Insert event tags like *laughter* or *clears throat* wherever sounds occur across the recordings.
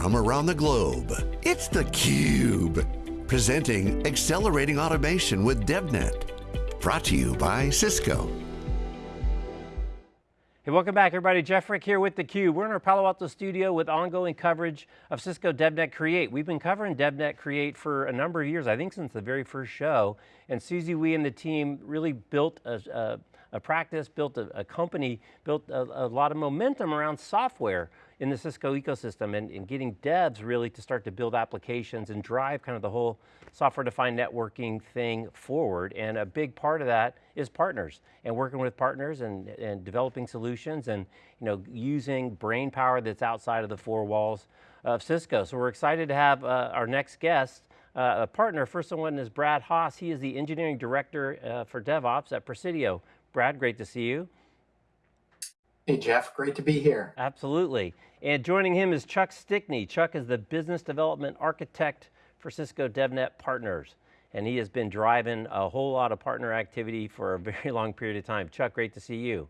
from around the globe. It's theCUBE, presenting Accelerating Automation with DevNet. Brought to you by Cisco. Hey, welcome back everybody. Jeff Frick here with theCUBE. We're in our Palo Alto studio with ongoing coverage of Cisco DevNet Create. We've been covering DevNet Create for a number of years, I think since the very first show, and Susie Wee and the team really built a, a, a practice, built a, a company, built a, a lot of momentum around software in the Cisco ecosystem and, and, getting devs really to start to build applications and drive kind of the whole software-defined networking thing forward. And a big part of that is partners and working with partners and, and developing solutions and you know, using brain power that's outside of the four walls of Cisco. So we're excited to have uh, our next guest, uh, a partner. First one is Brad Haas. He is the engineering director uh, for DevOps at Presidio. Brad, great to see you. Hey Jeff, great to be here. Absolutely. And joining him is Chuck Stickney. Chuck is the business development architect for Cisco DevNet Partners. And he has been driving a whole lot of partner activity for a *laughs* very long period of time. Chuck, great to see you.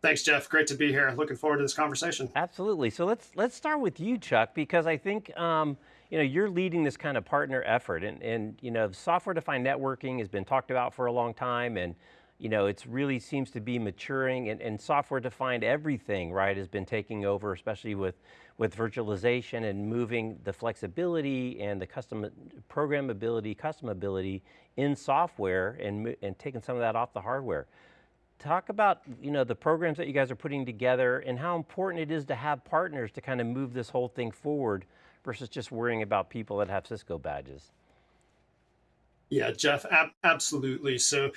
Thanks, Jeff. Great to be here. Looking forward to this conversation. Absolutely. So let's let's start with you, Chuck, because I think um, you know you're leading this kind of partner effort, and and you know software-defined networking has been talked about for a long time, and you know, it really seems to be maturing and, and software-defined everything, right, has been taking over, especially with, with virtualization and moving the flexibility and the custom programmability, customability in software and, and taking some of that off the hardware. Talk about you know, the programs that you guys are putting together and how important it is to have partners to kind of move this whole thing forward versus just worrying about people that have Cisco badges. Yeah, Jeff, ab absolutely. So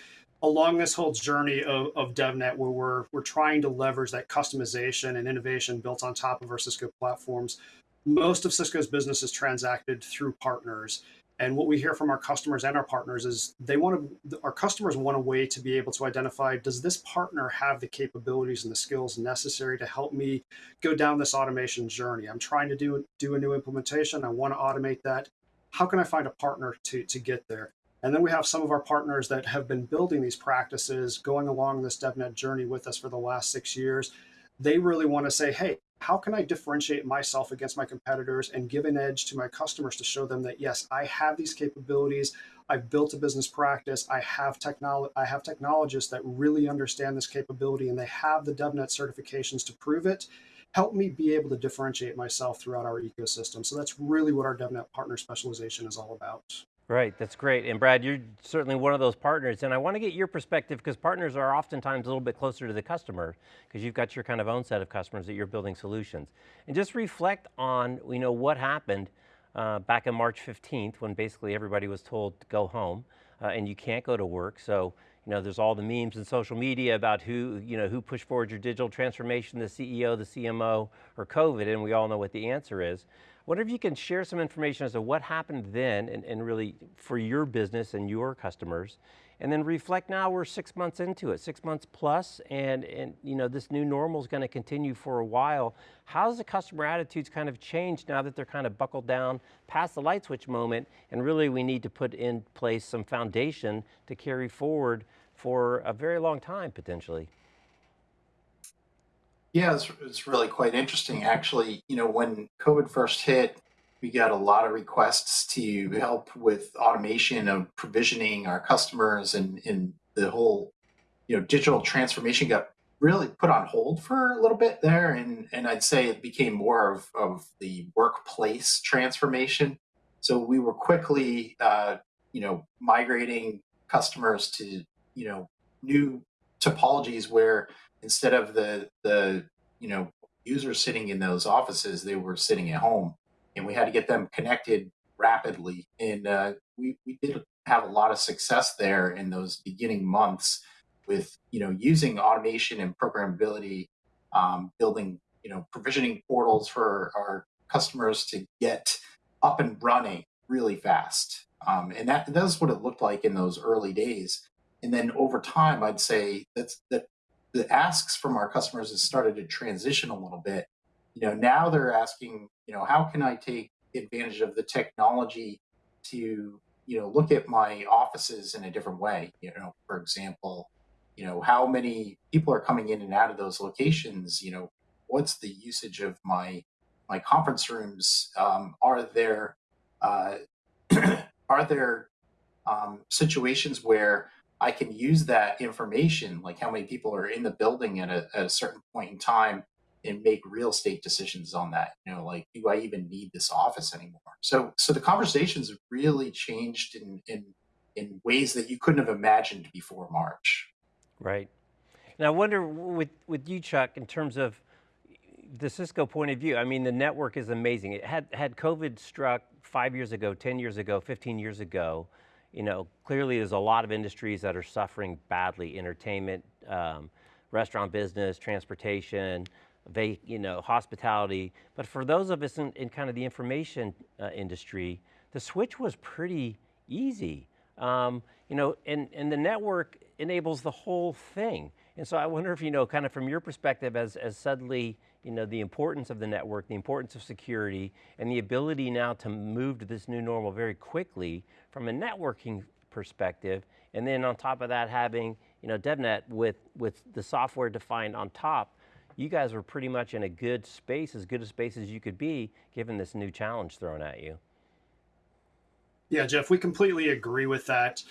along this whole journey of, of DevNet where we're, we're trying to leverage that customization and innovation built on top of our Cisco platforms, most of Cisco's business is transacted through partners. And what we hear from our customers and our partners is they want to, our customers want a way to be able to identify, does this partner have the capabilities and the skills necessary to help me go down this automation journey? I'm trying to do, do a new implementation. I want to automate that. How can I find a partner to, to get there? And then we have some of our partners that have been building these practices, going along this DevNet journey with us for the last six years. They really want to say, hey, how can I differentiate myself against my competitors and give an edge to my customers to show them that, yes, I have these capabilities. I've built a business practice. I have, technolo I have technologists that really understand this capability and they have the DevNet certifications to prove it help me be able to differentiate myself throughout our ecosystem. So that's really what our DevNet partner specialization is all about. Right, that's great. And Brad, you're certainly one of those partners, and I want to get your perspective because partners are oftentimes a little bit closer to the customer because you've got your kind of own set of customers that you're building solutions. And just reflect on you know, what happened uh, back on March 15th when basically everybody was told to go home uh, and you can't go to work. So you know, there's all the memes and social media about who, you know, who pushed forward your digital transformation, the CEO, the CMO, or COVID, and we all know what the answer is wonder if you can share some information as to what happened then and, and really for your business and your customers, and then reflect now we're six months into it, six months plus, and, and you know, this new normal is going to continue for a while. How's the customer attitudes kind of changed now that they're kind of buckled down past the light switch moment, and really we need to put in place some foundation to carry forward for a very long time potentially? Yeah, it's, it's really quite interesting. Actually, you know, when COVID first hit, we got a lot of requests to help with automation of provisioning our customers and, and the whole, you know, digital transformation got really put on hold for a little bit there. And, and I'd say it became more of, of the workplace transformation. So we were quickly, uh, you know, migrating customers to, you know, new topologies where instead of the the you know users sitting in those offices, they were sitting at home, and we had to get them connected rapidly. And uh, we we did have a lot of success there in those beginning months with you know using automation and programmability, um, building you know provisioning portals for our customers to get up and running really fast. Um, and that that's what it looked like in those early days. And then over time, I'd say that's that the asks from our customers has started to transition a little bit. You know, now they're asking, you know, how can I take advantage of the technology to, you know, look at my offices in a different way? You know, for example, you know, how many people are coming in and out of those locations? You know, what's the usage of my my conference rooms, um, are there uh, *clears throat* are there um, situations where I can use that information, like how many people are in the building at a, at a certain point in time, and make real estate decisions on that. You know, like do I even need this office anymore? So, so the conversations really changed in in in ways that you couldn't have imagined before March. Right. Now, I wonder with with you, Chuck, in terms of the Cisco point of view. I mean, the network is amazing. It had had COVID struck five years ago, 10 years ago, 15 years ago you know, clearly there's a lot of industries that are suffering badly, entertainment, um, restaurant business, transportation, you know, hospitality. But for those of us in, in kind of the information uh, industry, the switch was pretty easy. Um, you know, and, and the network enables the whole thing. And so I wonder if, you know, kind of from your perspective as, as suddenly, you know, the importance of the network, the importance of security, and the ability now to move to this new normal very quickly from a networking perspective, and then on top of that having, you know, DevNet with, with the software defined on top, you guys were pretty much in a good space, as good a space as you could be, given this new challenge thrown at you. Yeah, Jeff, we completely agree with that.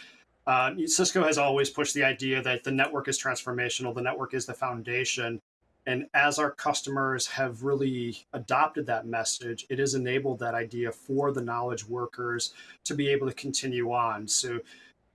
Uh, Cisco has always pushed the idea that the network is transformational, the network is the foundation. And as our customers have really adopted that message, it has enabled that idea for the knowledge workers to be able to continue on. So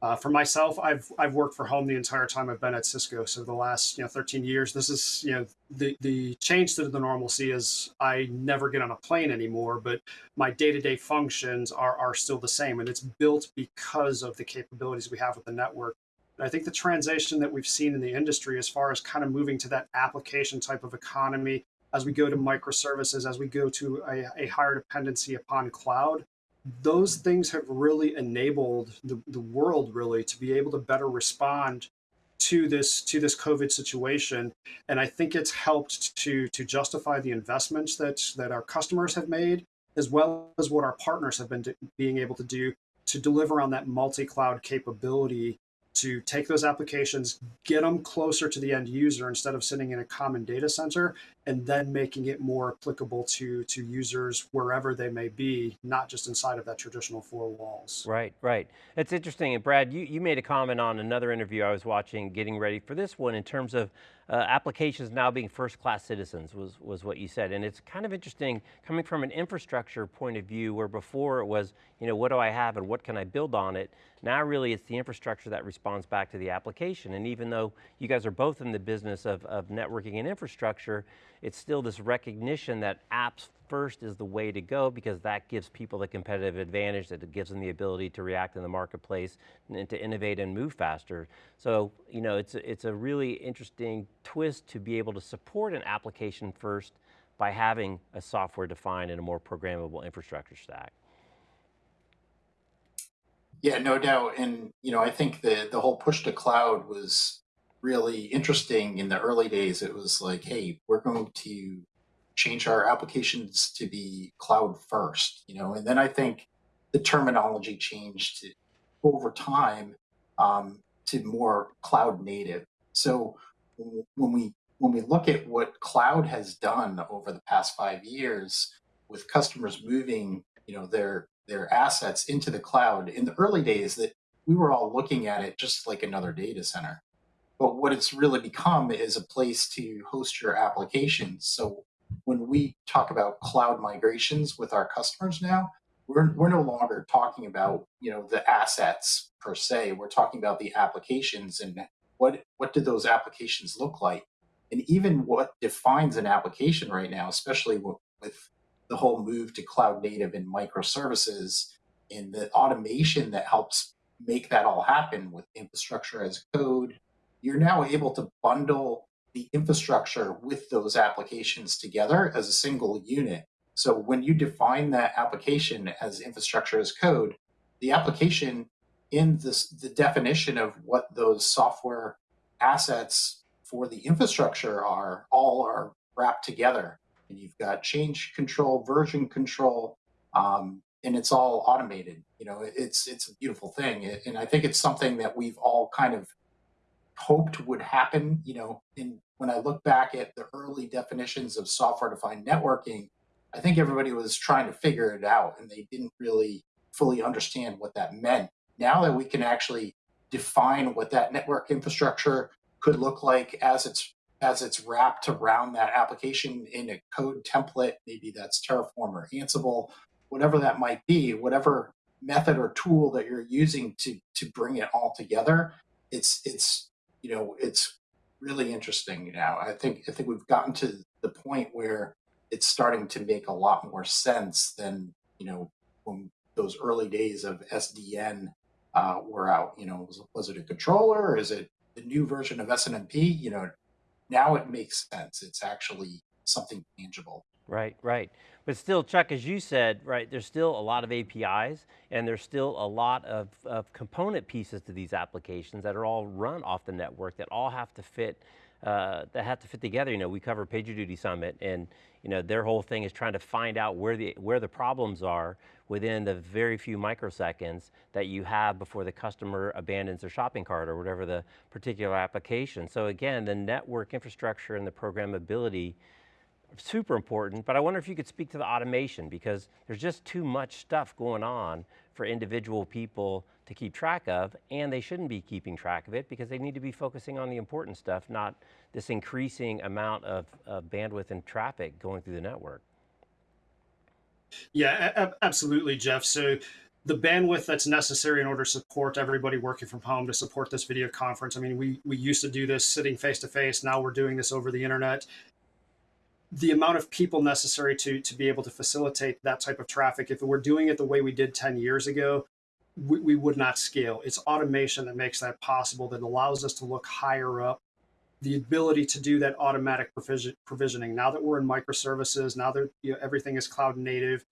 uh, for myself, I've I've worked for home the entire time I've been at Cisco. So the last you know 13 years, this is you know the the change to the normalcy is I never get on a plane anymore, but my day to day functions are are still the same, and it's built because of the capabilities we have with the network. And I think the transition that we've seen in the industry, as far as kind of moving to that application type of economy, as we go to microservices, as we go to a, a higher dependency upon cloud, those things have really enabled the, the world really to be able to better respond to this to this COVID situation, and I think it's helped to to justify the investments that that our customers have made, as well as what our partners have been being able to do to deliver on that multi-cloud capability to take those applications, get them closer to the end user instead of sitting in a common data center, and then making it more applicable to to users wherever they may be, not just inside of that traditional four walls. Right, right. It's interesting. And Brad, you, you made a comment on another interview I was watching, getting ready for this one, in terms of uh, applications now being first-class citizens was, was what you said. And it's kind of interesting coming from an infrastructure point of view where before it was, you know, what do I have and what can I build on it? Now really it's the infrastructure that responds back to the application. And even though you guys are both in the business of, of networking and infrastructure, it's still this recognition that apps first is the way to go because that gives people the competitive advantage, that it gives them the ability to react in the marketplace and to innovate and move faster. So, you know, it's a, it's a really interesting twist to be able to support an application first by having a software defined and a more programmable infrastructure stack. Yeah, no doubt. And, you know, I think the, the whole push to cloud was really interesting in the early days. It was like, hey, we're going to change our applications to be cloud first, you know, and then I think the terminology changed over time um, to more cloud native. So when we when we look at what cloud has done over the past five years with customers moving, you know, their their assets into the cloud in the early days that we were all looking at it just like another data center. But what it's really become is a place to host your applications. So when we talk about cloud migrations with our customers now, we're, we're no longer talking about you know the assets per se. We're talking about the applications and what what do those applications look like, and even what defines an application right now, especially with, with the whole move to cloud native and microservices and the automation that helps make that all happen with infrastructure as code. You're now able to bundle the infrastructure with those applications together as a single unit. So when you define that application as infrastructure as code, the application in this, the definition of what those software assets for the infrastructure are, all are wrapped together. And you've got change control, version control, um, and it's all automated. You know, it's it's a beautiful thing, and I think it's something that we've all kind of hoped would happen. You know, in when I look back at the early definitions of software-defined networking, I think everybody was trying to figure it out and they didn't really fully understand what that meant. Now that we can actually define what that network infrastructure could look like as it's as it's wrapped around that application in a code template, maybe that's Terraform or Ansible, whatever that might be, whatever method or tool that you're using to to bring it all together, it's it's you know it's really interesting now. I think I think we've gotten to the point where it's starting to make a lot more sense than you know when those early days of SDN uh, were out. You know, was, was it a controller? Or is it the new version of SNMP? You know, now it makes sense. It's actually something tangible. Right, right. But still, Chuck, as you said, right, there's still a lot of APIs and there's still a lot of, of component pieces to these applications that are all run off the network that all have to fit uh, that have to fit together. You know, we cover PagerDuty Summit and you know, their whole thing is trying to find out where the, where the problems are within the very few microseconds that you have before the customer abandons their shopping cart or whatever the particular application. So again, the network infrastructure and the programmability super important, but I wonder if you could speak to the automation because there's just too much stuff going on for individual people to keep track of, and they shouldn't be keeping track of it because they need to be focusing on the important stuff, not this increasing amount of, of bandwidth and traffic going through the network. Yeah, absolutely, Jeff. So the bandwidth that's necessary in order to support everybody working from home to support this video conference. I mean, we, we used to do this sitting face to face. Now we're doing this over the internet the amount of people necessary to to be able to facilitate that type of traffic. If we're doing it the way we did 10 years ago we, we, would not scale. It's automation that makes that possible that allows us to look higher up. The ability to do that automatic provision, provisioning. Now that we're in microservices now that you know, everything is cloud native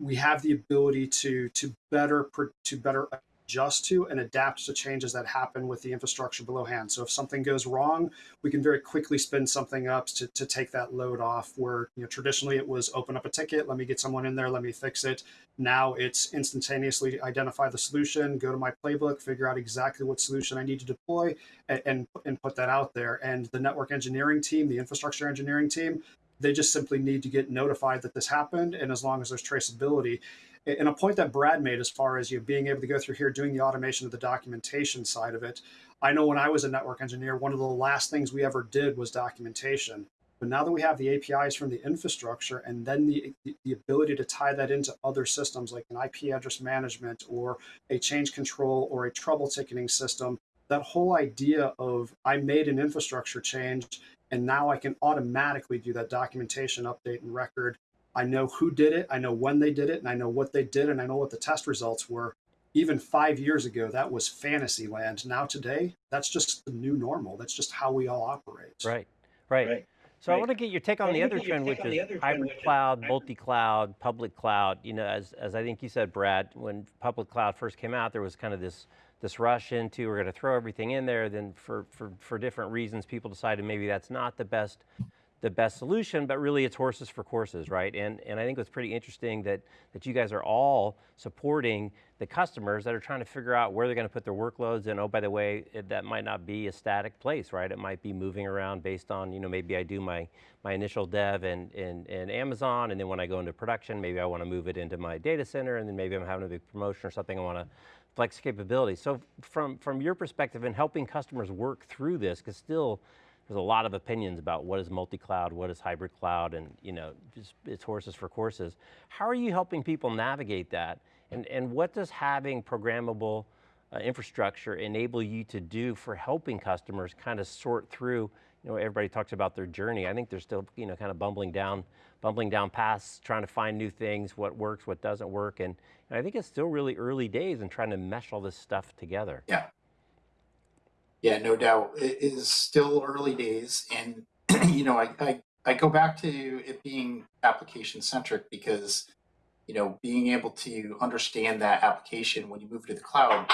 we have the ability to to better to better adjust to and adapt to changes that happen with the infrastructure below hand. So if something goes wrong, we can very quickly spin something up to, to take that load off where you know traditionally it was open up a ticket, let me get someone in there, let me fix it. Now it's instantaneously identify the solution, go to my playbook, figure out exactly what solution I need to deploy and, and, and put that out there. And the network engineering team, the infrastructure engineering team, they just simply need to get notified that this happened. And as long as there's traceability, and a point that Brad made as far as you being able to go through here, doing the automation of the documentation side of it. I know when I was a network engineer, one of the last things we ever did was documentation. But now that we have the APIs from the infrastructure and then the, the ability to tie that into other systems like an IP address management or a change control or a trouble ticketing system, that whole idea of I made an infrastructure change and now I can automatically do that documentation update and record I know who did it, I know when they did it, and I know what they did, and I know what the test results were. Even five years ago, that was fantasy land. Now, today, that's just the new normal. That's just how we all operate. Right, right. right. So right. I want to get your take on the other trend, which is hybrid cloud, multi-cloud, public cloud. You know, as, as I think you said, Brad, when public cloud first came out, there was kind of this this rush into we're going to throw everything in there. Then for, for, for different reasons, people decided maybe that's not the best the best solution, but really it's horses for courses, right? And, and I think it's pretty interesting that, that you guys are all supporting the customers that are trying to figure out where they're going to put their workloads and oh, by the way, it, that might not be a static place, right? It might be moving around based on, you know, maybe I do my, my initial dev in, in, in Amazon and then when I go into production, maybe I want to move it into my data center and then maybe I'm having a big promotion or something, I want to flex capability. So from, from your perspective in helping customers work through this, because still, there's a lot of opinions about what is multi-cloud, what is hybrid cloud, and you know, just it's horses for courses. How are you helping people navigate that? And, and what does having programmable uh, infrastructure enable you to do for helping customers kind of sort through, you know, everybody talks about their journey. I think they're still, you know, kind of bumbling down, bumbling down paths, trying to find new things, what works, what doesn't work. And, and I think it's still really early days in trying to mesh all this stuff together. Yeah. Yeah, no doubt. It is still early days. And, *clears throat* you know, I, I, I go back to it being application centric because, you know, being able to understand that application when you move to the cloud,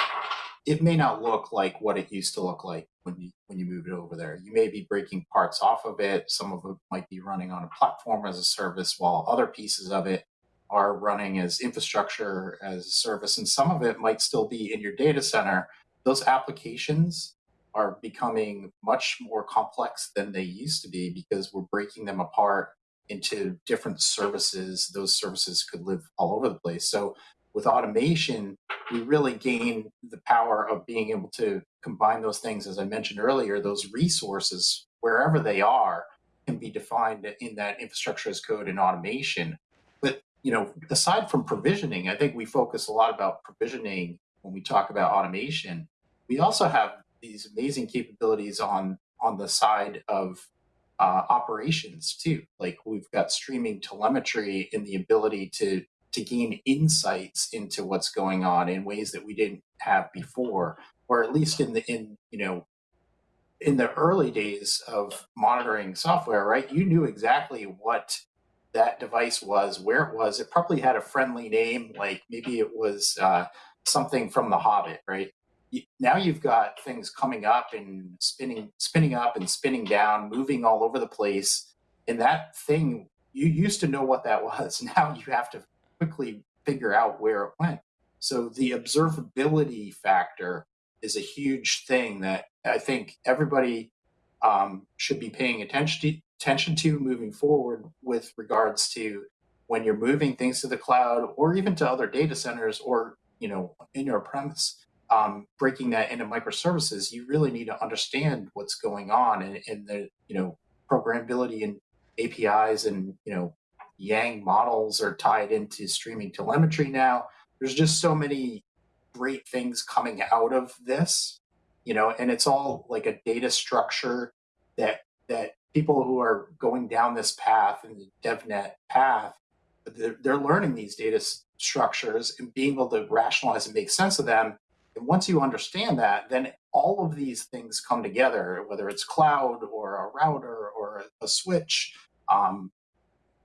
it may not look like what it used to look like when you when you move it over there. You may be breaking parts off of it. Some of it might be running on a platform as a service, while other pieces of it are running as infrastructure as a service, and some of it might still be in your data center. Those applications are becoming much more complex than they used to be because we're breaking them apart into different services. Those services could live all over the place. So with automation, we really gain the power of being able to combine those things, as I mentioned earlier, those resources, wherever they are, can be defined in that infrastructure as code and automation. But you know, aside from provisioning, I think we focus a lot about provisioning when we talk about automation. We also have these amazing capabilities on on the side of uh, operations too. Like we've got streaming telemetry and the ability to to gain insights into what's going on in ways that we didn't have before, or at least in the in you know in the early days of monitoring software, right? You knew exactly what that device was, where it was. It probably had a friendly name, like maybe it was uh, something from The Hobbit, right? Now you've got things coming up and spinning spinning up and spinning down moving all over the place. And that thing you used to know what that *laughs* was. Now you have to quickly figure out where it went. So the observability factor is a huge thing that i think everybody um, should be paying attention to, attention to moving forward with regards to when you're moving things to the cloud or even to other data centers or you know in your premise um, breaking that into microservices, you really need to understand what's going on and, and the you know programmability and APIs and you know Yang models are tied into streaming telemetry now. There's just so many great things coming out of this, you know, and it's all like a data structure that that people who are going down this path and the DevNet path, they're, they're learning these data structures and being able to rationalize and make sense of them and once you understand that, then all of these things come together, whether it's cloud or a router or a, switch, um,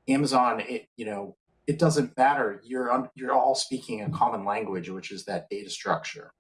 Amazon, it, you know, it doesn't matter. You're, you're all speaking a common language, which is that data structure.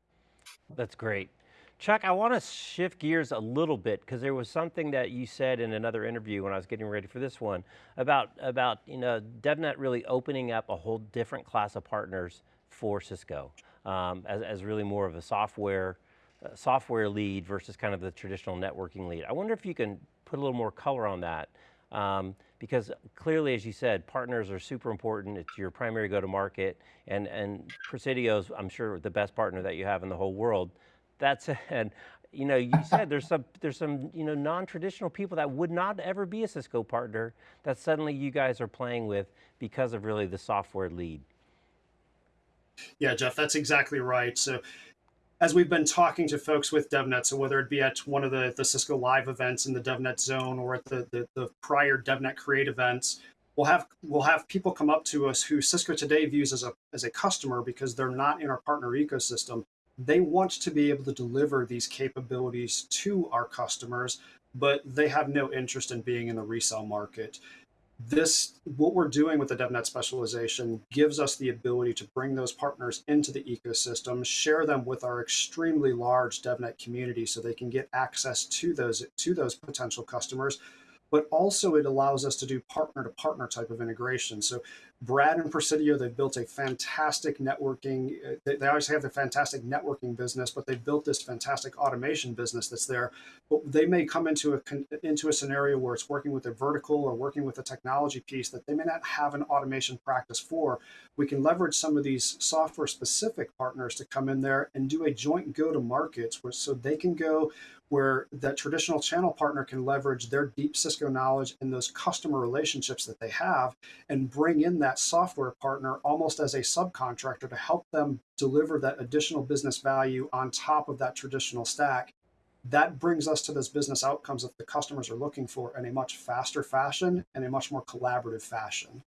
That's great. Chuck, I want to shift gears a little bit because there was something that you said in another interview when I was getting ready for this one about, about you know, DevNet really opening up a whole different class of partners for Cisco um, as, as really more of a software, uh, software lead versus kind of the traditional networking lead. I wonder if you can put a little more color on that. Um, because clearly, as you said, partners are super important. It's your primary go-to-market, and and Presidio's, I'm sure, the best partner that you have in the whole world. That said, *laughs* you know, you said there's some there's some you know non-traditional people that would not ever be a Cisco partner that suddenly you guys are playing with because of really the software lead. Yeah, Jeff, that's exactly right. So as we've been talking to folks with DevNet, so whether it be at one of the, the Cisco Live events in the DevNet zone or at the, the, the prior DevNet Create events, we'll have we'll have people come up to us who Cisco today views as a as a customer because they're not in our partner ecosystem. They want to be able to deliver these capabilities to our customers, but they have no interest in being in the resale market this what we're doing with the devnet specialization gives us the ability to bring those partners into the ecosystem share them with our extremely large devnet community so they can get access to those to those potential customers but also it allows us to do partner to partner type of integration. So Brad and Presidio, they've built a fantastic networking, uh, they, they always have a fantastic networking business, but they've built this fantastic automation business that's there. But they may come into a, into a scenario where it's working with a vertical or working with a technology piece that they may not have an automation practice for. We can leverage some of these software specific partners to come in there and do a joint go to markets where so they can go where that traditional channel partner can leverage their deep Cisco knowledge and those customer relationships that they have and bring in that software partner almost as a subcontractor to help them deliver that additional business value on top of that traditional stack. That brings us to those business outcomes that the customers are looking for in a much faster fashion and a much more collaborative fashion.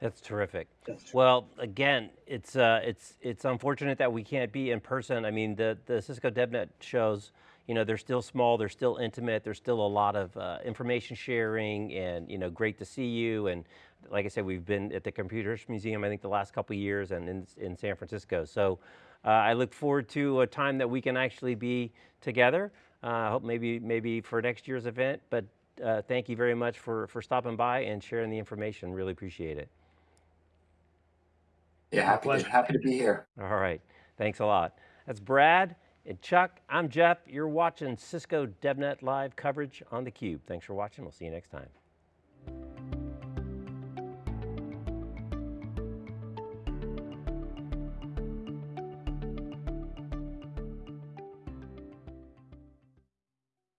That's terrific. Well, again, it's uh, it's it's unfortunate that we can't be in person. I mean, the the Cisco DevNet shows you know, they're still small, they're still intimate, there's still a lot of uh, information sharing and, you know, great to see you. And like I said, we've been at the Computers Museum, I think the last couple years and in, in San Francisco. So uh, I look forward to a time that we can actually be together. Uh, I hope maybe, maybe for next year's event, but uh, thank you very much for, for stopping by and sharing the information. Really appreciate it. Yeah, happy to, happy to be here. All right, thanks a lot. That's Brad. And Chuck, I'm Jeff. You're watching Cisco DevNet Live coverage on theCUBE. Thanks for watching. We'll see you next time.